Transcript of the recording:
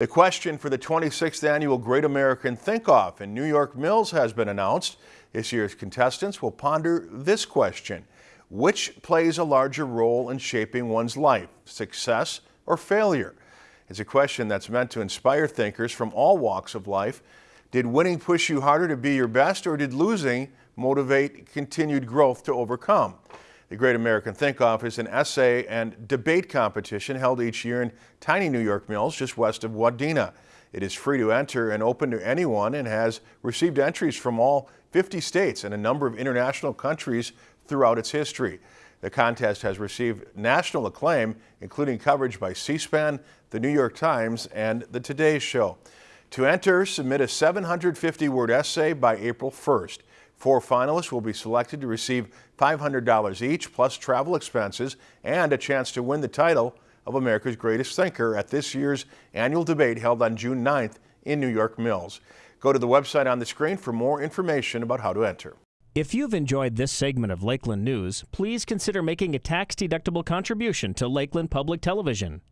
The question for the 26th annual Great American Think Off in New York Mills has been announced. This year's contestants will ponder this question. Which plays a larger role in shaping one's life, success or failure? It's a question that's meant to inspire thinkers from all walks of life. Did winning push you harder to be your best or did losing motivate continued growth to overcome? The Great American Think Off is an essay and debate competition held each year in tiny New York Mills just west of Wadena. It is free to enter and open to anyone and has received entries from all 50 states and a number of international countries throughout its history. The contest has received national acclaim, including coverage by C-SPAN, the New York Times, and the Today Show. To enter, submit a 750-word essay by April 1st. Four finalists will be selected to receive $500 each, plus travel expenses, and a chance to win the title of America's Greatest Thinker at this year's annual debate held on June 9th in New York Mills. Go to the website on the screen for more information about how to enter. If you've enjoyed this segment of Lakeland News, please consider making a tax-deductible contribution to Lakeland Public Television.